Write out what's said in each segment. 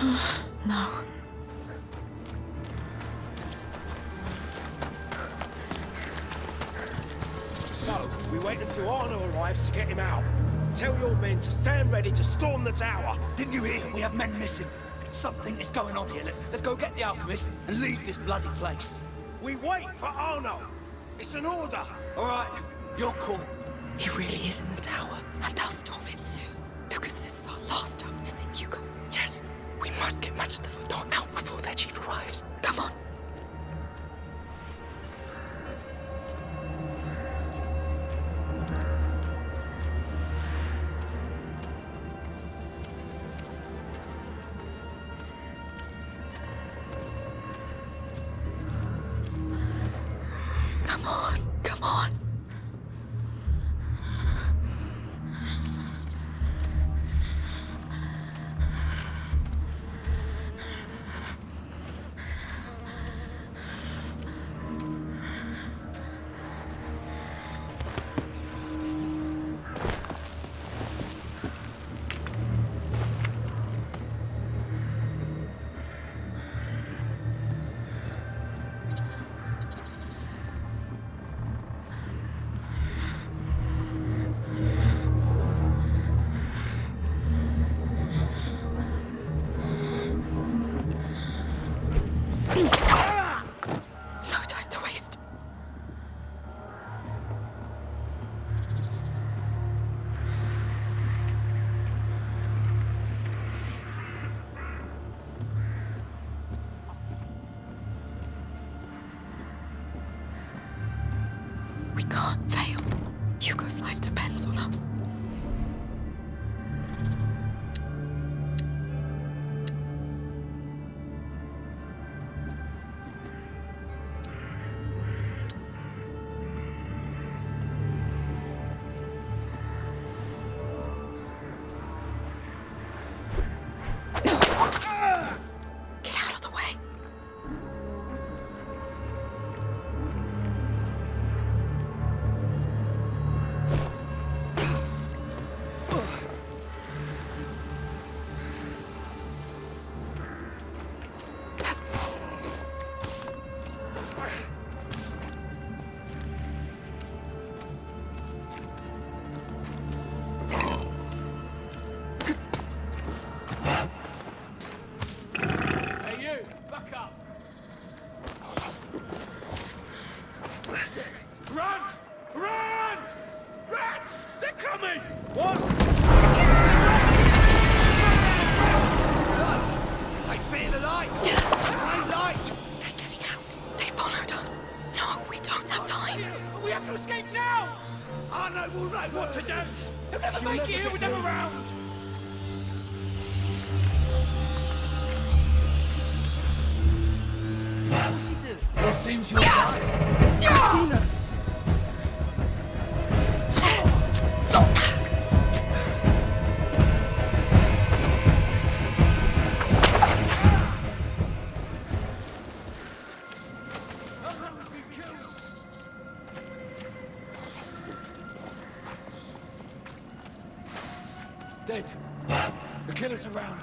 No. So, we wait until Arno arrives to get him out. Tell your men to stand ready to storm the tower. Didn't you hear? We have men missing. Something is going on here. Let, us go get the alchemist and leave this bloody place. We wait for Arno. It's an order. All right, you're cool. He really is in the tower, and they'll storm must get Manchester Foot out before their chief arrives. Come on. We can't fail. Hugo's life depends on us. It seems you're done. They've seen us. Dead. The killer's around.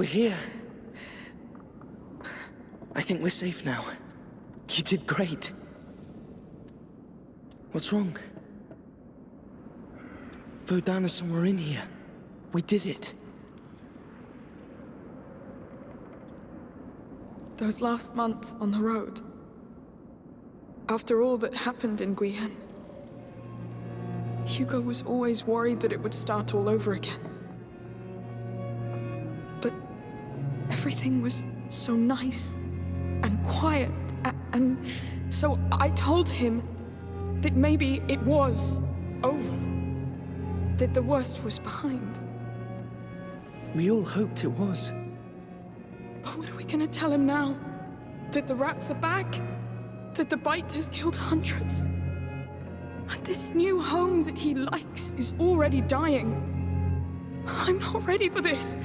We're here. I think we're safe now. You did great. What's wrong? Vodana somewhere in here. We did it. Those last months on the road. After all that happened in Guyenne. Hugo was always worried that it would start all over again. Everything was so nice and quiet, and so I told him that maybe it was over. That the worst was behind. We all hoped it was. But what are we gonna tell him now? That the rats are back? That the bite has killed hundreds? And this new home that he likes is already dying. I'm not ready for this.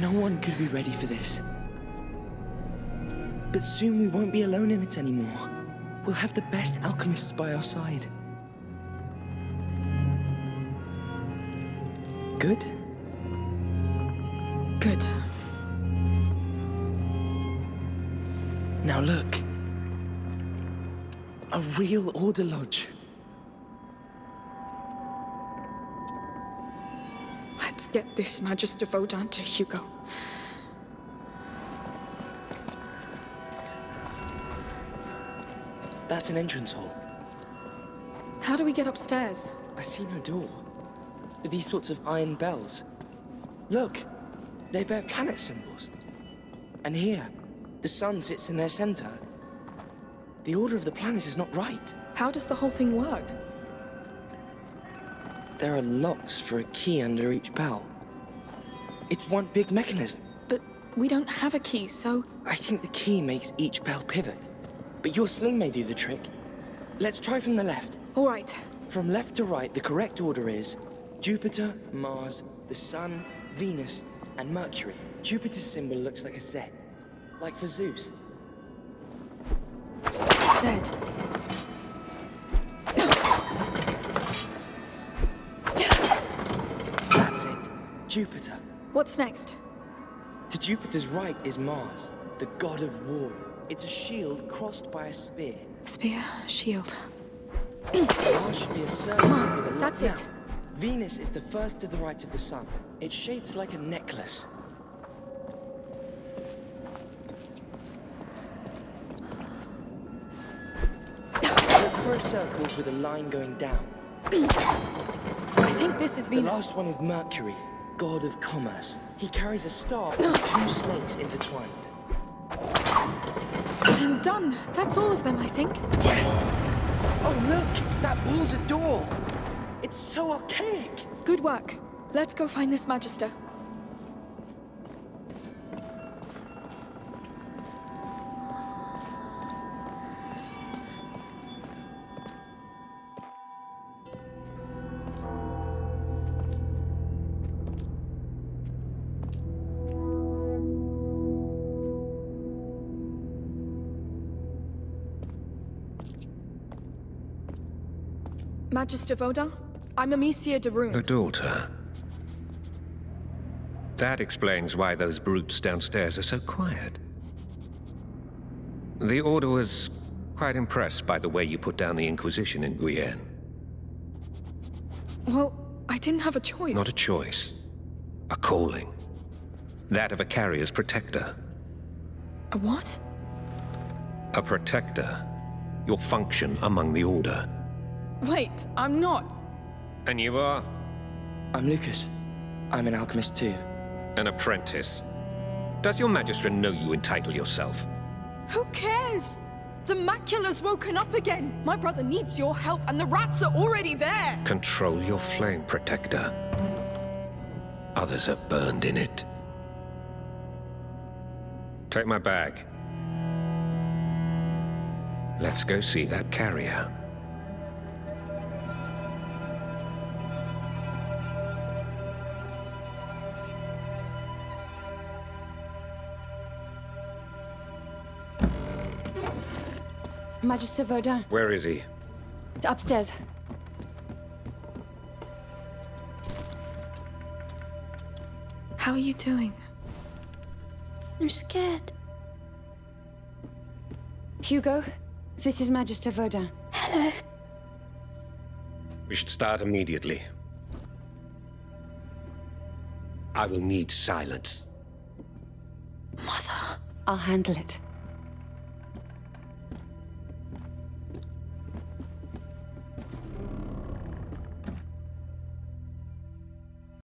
No one could be ready for this. But soon we won't be alone in it anymore. We'll have the best alchemists by our side. Good? Good. Now look. A real Order Lodge. Get this Magister Vaudin to Hugo. That's an entrance hall. How do we get upstairs? I see no door. These sorts of iron bells. Look, they bear planet symbols. And here, the sun sits in their center. The order of the planets is not right. How does the whole thing work? There are locks for a key under each bell. It's one big mechanism. But we don't have a key, so I think the key makes each bell pivot. But your sling may do the trick. Let's try from the left. all right. From left to right, the correct order is Jupiter, Mars, the Sun, Venus, and Mercury. Jupiter's symbol looks like a Z, like for Zeus. Zed. What's next? To Jupiter's right is Mars, the god of war. It's a shield crossed by a spear. Spear, shield. Mars should be a circle Mars, that's it. Venus is the first to the right of the sun. It's shaped like a necklace. Look for a circle with a line going down. I think this is Venus. The last one is Mercury, god of commerce. He carries a staff with two snakes intertwined. I'm done. That's all of them, I think. Yes! Oh, look! That wall's a door! It's so archaic! Good work. Let's go find this Magister. Magister Vaudin, I'm Amicia de Rune. The daughter. That explains why those brutes downstairs are so quiet. The Order was quite impressed by the way you put down the Inquisition in Guyenne. Well, I didn't have a choice. Not a choice. A calling. That of a carrier's protector. A what? A protector. Your function among the Order. Wait, I'm not. And you are? I'm Lucas. I'm an alchemist too. An apprentice. Does your Magistrate know you entitle yourself? Who cares? The macula's woken up again. My brother needs your help, and the rats are already there. Control your flame, Protector. Others are burned in it. Take my bag. Let's go see that carrier. Magister Vaudin, Where is he? upstairs. How are you doing? I'm scared. Hugo, this is Magister Vaudin. Hello. We should start immediately. I will need silence. Mother. I'll handle it.